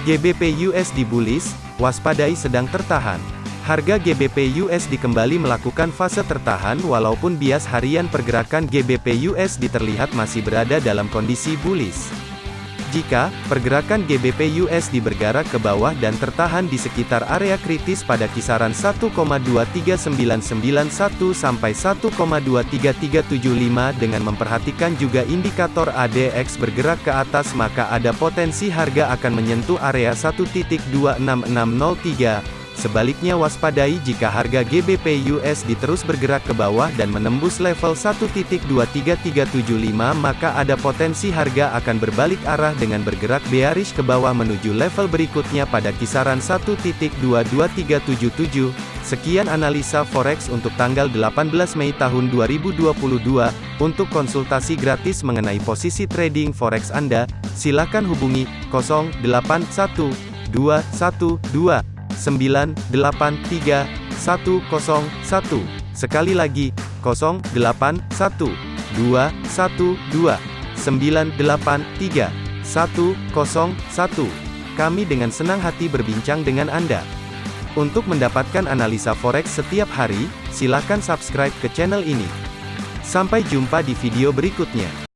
GBP USD bullish, waspadai sedang tertahan. Harga GBP USD kembali melakukan fase tertahan walaupun bias harian pergerakan GBP USD terlihat masih berada dalam kondisi bullish. Jika pergerakan GBP USD bergerak ke bawah dan tertahan di sekitar area kritis pada kisaran 1,23991 sampai 1,23375 dengan memperhatikan juga indikator ADX bergerak ke atas maka ada potensi harga akan menyentuh area 1.26603 Sebaliknya waspadai jika harga GBP USD terus bergerak ke bawah dan menembus level 1.23375 maka ada potensi harga akan berbalik arah dengan bergerak bearish ke bawah menuju level berikutnya pada kisaran 1.22377. Sekian analisa forex untuk tanggal 18 Mei tahun 2022. Untuk konsultasi gratis mengenai posisi trading forex Anda, silakan hubungi 081212 983 101. Sekali lagi, 081 212 983 101. Kami dengan senang hati berbincang dengan Anda. Untuk mendapatkan analisa forex setiap hari, silakan subscribe ke channel ini. Sampai jumpa di video berikutnya.